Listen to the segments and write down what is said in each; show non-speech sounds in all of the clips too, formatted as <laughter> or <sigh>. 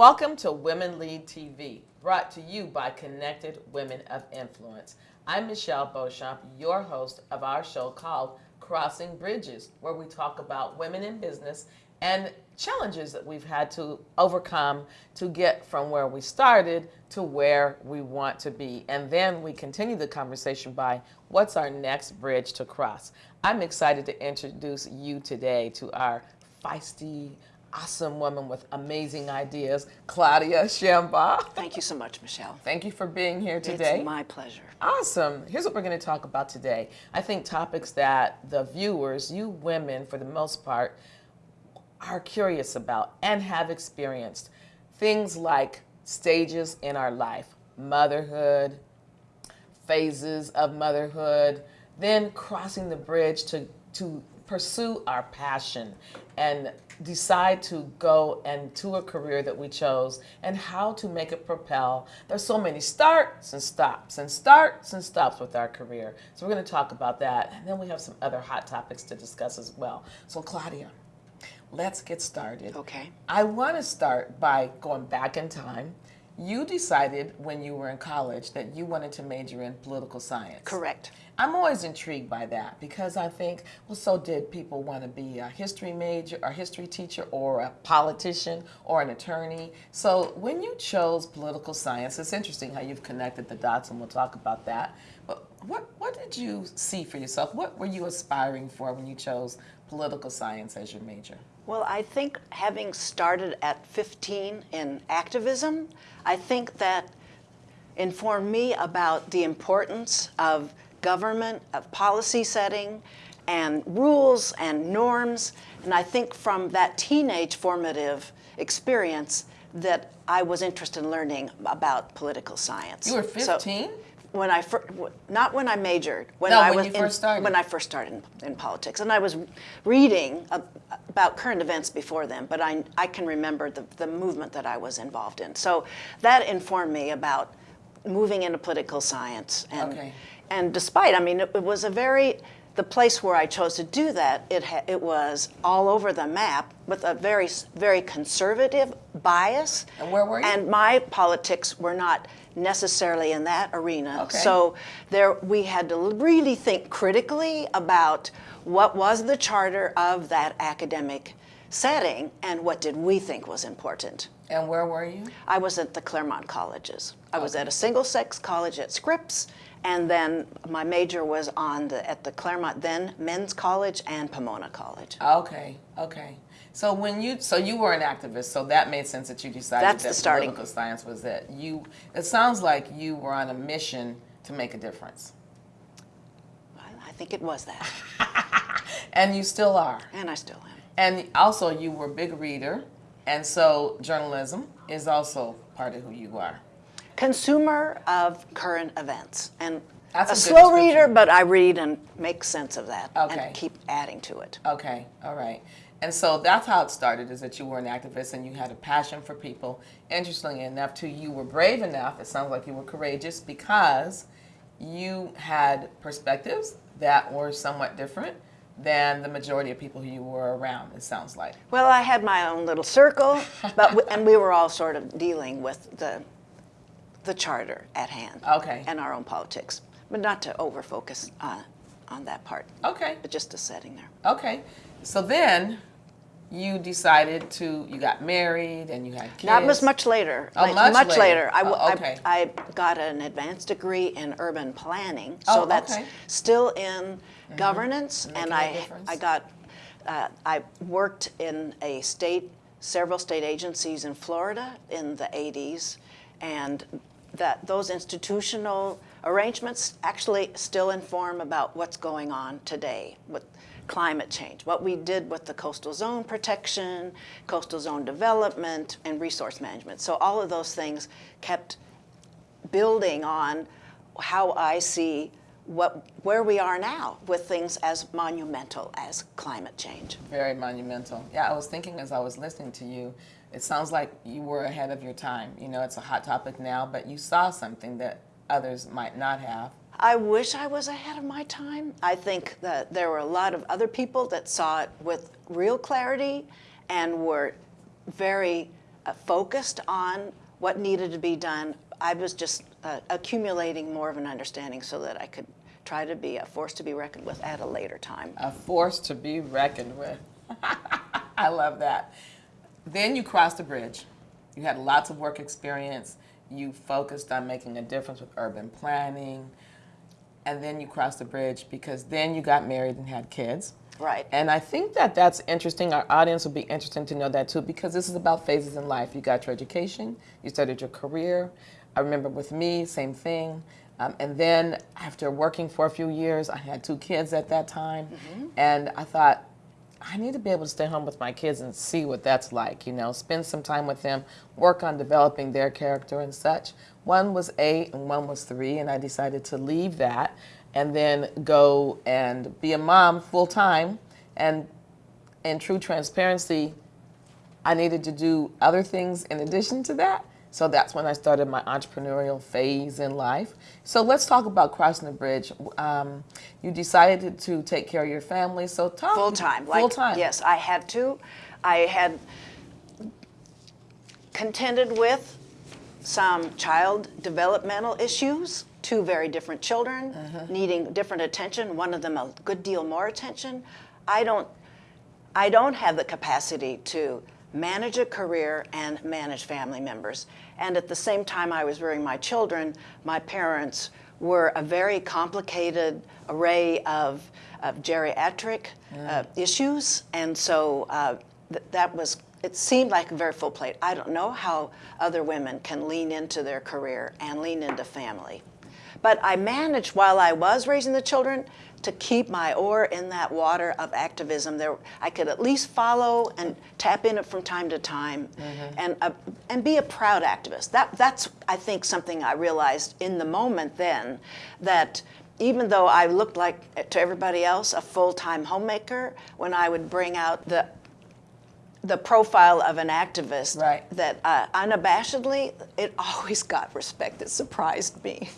Welcome to Women Lead TV, brought to you by Connected Women of Influence. I'm Michelle Beauchamp, your host of our show called Crossing Bridges, where we talk about women in business and challenges that we've had to overcome to get from where we started to where we want to be. And then we continue the conversation by what's our next bridge to cross. I'm excited to introduce you today to our feisty, awesome woman with amazing ideas, Claudia Shambaugh. Thank you so much, Michelle. Thank you for being here today. It's my pleasure. Awesome. Here's what we're going to talk about today. I think topics that the viewers, you women for the most part, are curious about and have experienced. Things like stages in our life, motherhood, phases of motherhood, then crossing the bridge to, to pursue our passion and decide to go and to a career that we chose and how to make it propel. There's so many starts and stops and starts and stops with our career. So we're going to talk about that. And then we have some other hot topics to discuss as well. So Claudia, let's get started. Okay. I want to start by going back in time. You decided when you were in college that you wanted to major in political science. Correct. I'm always intrigued by that because I think, well, so did people want to be a history major, or history teacher, or a politician, or an attorney. So when you chose political science, it's interesting how you've connected the dots, and we'll talk about that. What what did you see for yourself? What were you aspiring for when you chose political science as your major? Well, I think having started at 15 in activism, I think that informed me about the importance of government, of policy setting, and rules and norms. And I think from that teenage formative experience that I was interested in learning about political science. You were 15? So when I first, not when I majored, when no, I when was you first in, started. when I first started in, in politics, and I was reading about current events before then, but I I can remember the the movement that I was involved in. So that informed me about moving into political science and okay and despite, I mean, it, it, was a very, the place where I chose to do that, it, it was all over the map with a very, very conservative bias. And where were you? And my politics were not necessarily in that arena. Okay. So there, we had to really think critically about what was the charter of that academic setting and what did we think was important. And where were you? I was at the Claremont colleges. I okay. was at a single-sex college at Scripps, and then my major was on the at the Claremont then Men's College and Pomona College. Okay, okay. So when you so you were an activist, so that made sense that you decided That's that the starting. political science was it. You it sounds like you were on a mission to make a difference. I think it was that. <laughs> and you still are. And I still am. And also you were a big reader, and so journalism is also part of who you are consumer of current events. And That's a, a slow reader, but I read and make sense of that okay. and keep adding to it. Okay, all right. And so that's how it started, is that you were an activist and you had a passion for people. Interestingly enough, too, you were brave enough, it sounds like you were courageous, because you had perspectives that were somewhat different than the majority of people who you were around, it sounds like. Well, I had my own little circle, but and we were all sort of dealing with the the charter at hand. Okay. And our own politics, but not to over focus on, on that part. Okay. But just the setting there. Okay. So then you decided to, you got married and you had kids. That was much later. Oh, much, much later. later. I, oh, okay. I, I, got an advanced degree in urban planning, so oh, that's okay. still in mm -hmm. governance. And I, I got, uh, I worked in a state, several state agencies in Florida in the 80s, and that those institutional arrangements actually still inform about what's going on today with climate change, what we did with the coastal zone protection, coastal zone development, and resource management. So all of those things kept building on how I see what, where we are now with things as monumental as climate change. Very monumental. Yeah, I was thinking as I was listening to you, it sounds like you were ahead of your time. You know, it's a hot topic now, but you saw something that others might not have. I wish I was ahead of my time. I think that there were a lot of other people that saw it with real clarity and were very uh, focused on what needed to be done. I was just uh, accumulating more of an understanding so that I could try to be a force to be reckoned with at a later time. A force to be reckoned with. <laughs> I love that. Then you crossed the bridge. You had lots of work experience. You focused on making a difference with urban planning. And then you crossed the bridge because then you got married and had kids. Right. And I think that that's interesting. Our audience will be interested to know that too because this is about phases in life. You got your education, you started your career. I remember with me, same thing. Um, and then after working for a few years, I had two kids at that time. Mm-hmm. And I thought, I need to be able to stay home with my kids and see what that's like, you know, spend some time with them, work on developing their character and such. One was eight and one was three, and I decided to leave that and then go and be a mom full time. And in true transparency, I needed to do other things in addition to that. So that's when I started my entrepreneurial phase in life. So let's talk about crossing the bridge. Um, you decided to take care of your family, so talk full time. Full like, time. Yes, I had to. I had contended with some child developmental issues. Two very different children uh-huh. needing different attention. One of them a good deal more attention. I don't. I don't have the capacity to manage a career and manage family members. And at the same time I was rearing my children, my parents were a very complicated array of, of geriatric uh, issues. And so uh, th- that was, it seemed like a very full plate. I don't know how other women can lean into their career and lean into family. But I managed while I was raising the children to keep my oar in that water of activism. There, I could at least follow and tap in it from time to time, mm-hmm. and uh, and be a proud activist. That that's I think something I realized in the moment then, that even though I looked like to everybody else a full-time homemaker, when I would bring out the the profile of an activist, right. that uh, unabashedly, it <laughs> always got respect. It surprised me.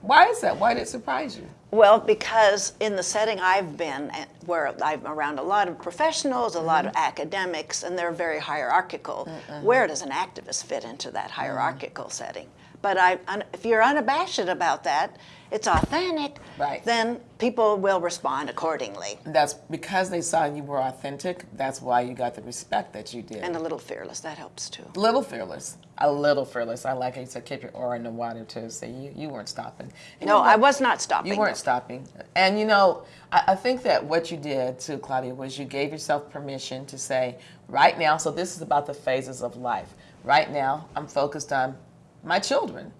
Why is that? Why did it surprise you? Well, because in the setting I've been, where I'm around a lot of professionals, a lot of mm-hmm. academics, and they're very hierarchical, mm-hmm. where does an activist fit into that hierarchical mm-hmm. setting? But I, if you're unabashed about that, it's authentic, right. then people will respond accordingly. That's because they saw you were authentic. That's why you got the respect that you did. And a little fearless. That helps too. A little fearless. A little fearless. I like how you said keep your oar in the water too. So you, you weren't stopping. And no, I was not stopping. You weren't stopping. And you know, I, I think that what you did too, Claudia, was you gave yourself permission to say, right now. So this is about the phases of life. Right now, I'm focused on my children.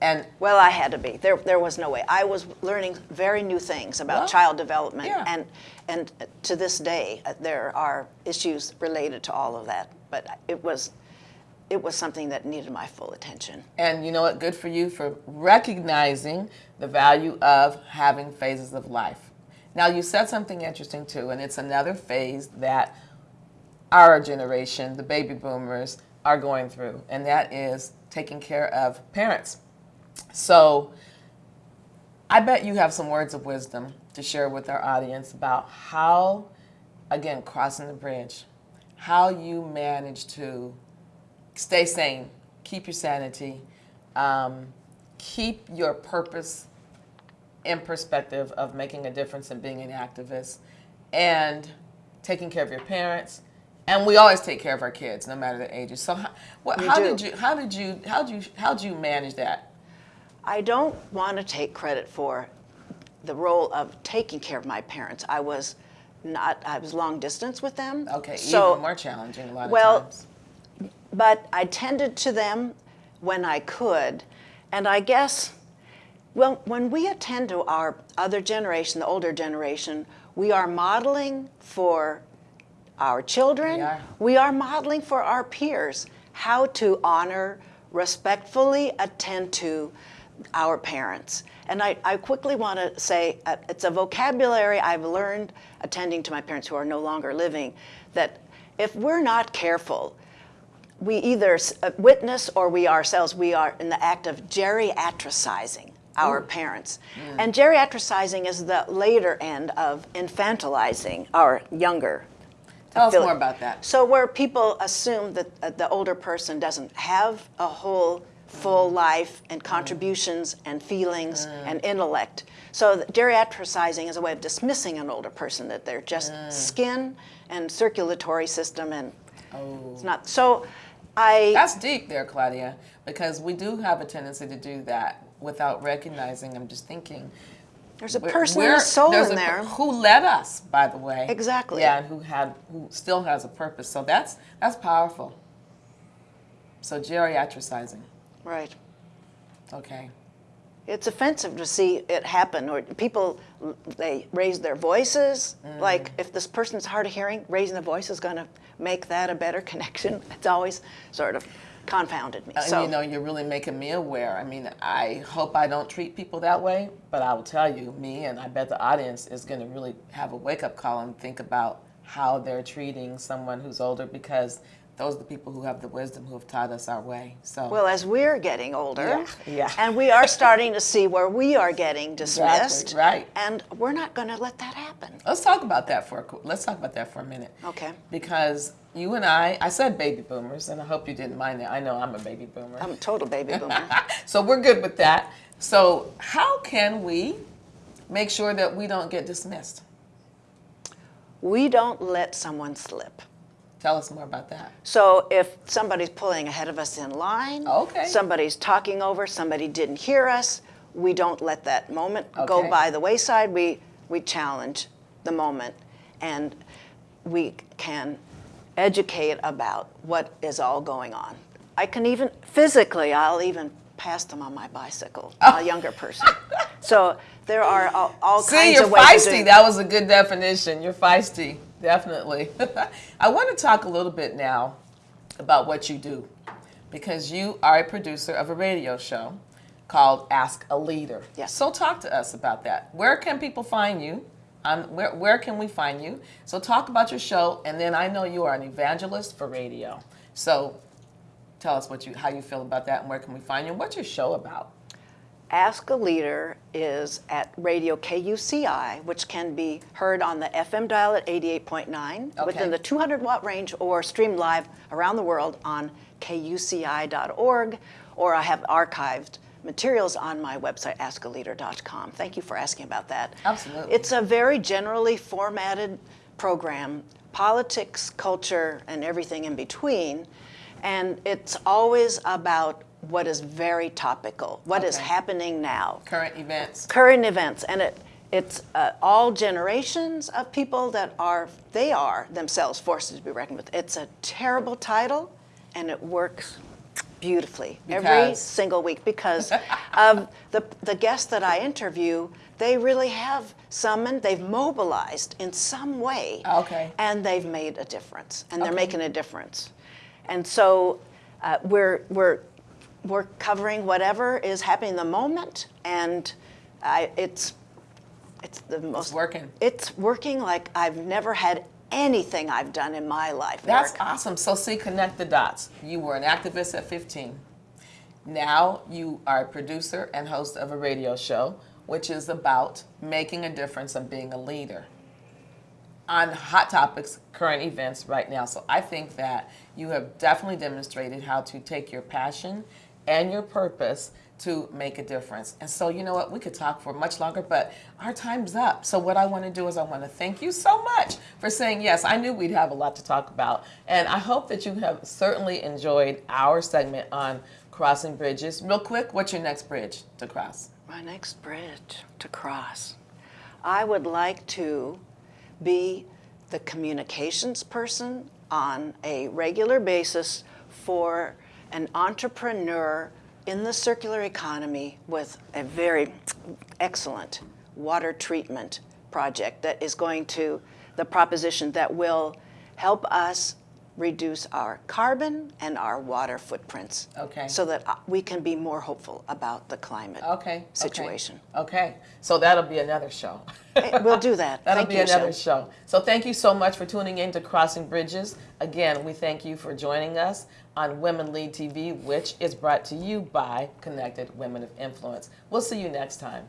And well, I had to be. There, there was no way. I was learning very new things about well, child development, yeah. and and to this day, uh, there are issues related to all of that. But it was, it was something that needed my full attention. And you know what? Good for you for recognizing the value of having phases of life. Now, you said something interesting too, and it's another phase that our generation, the baby boomers, are going through, and that is taking care of parents so I bet you have some words of wisdom to share with our audience about how, again, crossing the bridge, how you manage to stay sane, keep your sanity, um, keep your purpose in perspective of making a difference and being an activist, and taking care of your parents. And we always take care of our kids, no matter the ages. So, how, what, how did you, how did you, how did you, how did you manage that? I don't want to take credit for the role of taking care of my parents. I was not, I was long distance with them. Okay, so, even more challenging a lot well, of times. But I tended to them when I could. And I guess, well, when we attend to our other generation, the older generation, we are modeling for our children, we are, we are modeling for our peers how to honor, respectfully attend to our parents. And I, I quickly want to say uh, it's a vocabulary I've learned attending to my parents who are no longer living that if we're not careful, we either uh, witness or we ourselves, we are in the act of geriatricizing our Ooh. parents. Mm. And geriatricizing is the later end of infantilizing our younger Tell us more about that. So where people assume that uh, the older person doesn't have a whole full Mm. life and contributions and feelings and intellect. So geriatricizing is a way of dismissing an older person that they're just Mm. skin and circulatory system and Oh. it's not. So I That's deep there, Claudia, because we do have a tendency to do that without recognizing. I'm just thinking. There's a person and a soul in a- there. Who led us, by the way. Exactly. Yeah, and who had who still has a purpose. So that's that's powerful. So geriatricizing. Right. Okay. It's offensive to see it happen, or people they raise their voices. Mm. Like if this person's hard of hearing, raising the voice is going to make that a better <laughs> connection. It's always sort of confounded me. And so you know, you're really making me aware. I mean, I hope I don't treat people that way, but I will tell you, me and I bet the audience is going to really have a wake up call and think about how they're treating someone who's older because those are the people who have the wisdom who have taught us our way. So, well, as we're getting older, Yeah, yeah. and we are starting to see where we are getting dismissed, right. And we're not going to let that happen. let's talk about that for a, let's talk about that for a minute. Okay. Because you and I, I said baby boomers, and I hope you didn't mind that. I know I'm a baby boomer. I'm a total baby <laughs> boomer. so we're good with that. So how can we make sure that we don't get dismissed? we don't let someone slip. Tell us more about that. So if somebody's pulling ahead of us in line, oh, Okay. somebody's talking over, somebody didn't hear us, we don't let that moment go by the wayside. We we challenge the moment and we can educate about what is all going on. I can even physically, I'll even pass them on my bicycle, a oh. younger person. So there are all, all <laughs> See, kinds you're of ways of feisty. doing That was a good definition. You're feisty, definitely. <laughs> I want to talk a little bit now about what you do because you are a producer of a radio show called Ask a Leader. Yes. So talk to us about that. Where can people find you? Um, where, where can we find you? So talk about your show, and then I know you are an evangelist for radio. So tell us what you, how you feel about that, and where can we find you? What's your show about? Ask a Leader is at Radio KUCI, which can be heard on the FM dial at 88.9 Okay. within the 200 watt range or streamed live around the world on kuci.org, or I have archived materials on my website, askaleader.com. Thank you for asking about that. Absolutely. It's a very generally formatted program, politics, culture, and everything in between. And it's always about what is very topical, what is Okay. happening now, Current events. current events, and it it's uh, all generations of people that are they are themselves forces to be reckoned with. It's a terrible title, and it works beautifully every single week because <laughs> of the the guests that I interview. They really have summoned, they've mobilized in some way, Okay. and they've made a difference, and they're making a difference. And so uh, we're we're we're covering whatever is happening in the moment, and I, it's it's the most working. It's working like I've never had anything I've done in my life. That's work. awesome. So, see, connect the dots. You were an activist at 15. Now you are a producer and host of a radio show, which is about making a difference and being a leader on hot topics, current events right now. So, I think that you have definitely demonstrated how to take your passion and your purpose to make a difference. And so, you know what? We could talk for much longer, but our time's up. So, what I want to do is I want to thank you so much for saying yes. I knew we'd have a lot to talk about. And I hope that you have certainly enjoyed our segment on crossing bridges. Real quick, what's your next bridge to cross? My next bridge to cross. I would like to be the communications person on a regular basis for an entrepreneur in the circular economy with a very excellent water treatment project that is going to, the proposition that will help us reduce our carbon and our water footprints. Okay. So that uh, we can be more hopeful about the climate Okay. okay, situation. Okay. So that'll be another show. We'll do that. <laughs> That'll Thank be you, another show. So thank you so much for tuning in to Crossing Bridges. Again, we thank you for joining us on Women Lead TV, which is brought to you by Connected Women of Influence. We'll see you next time.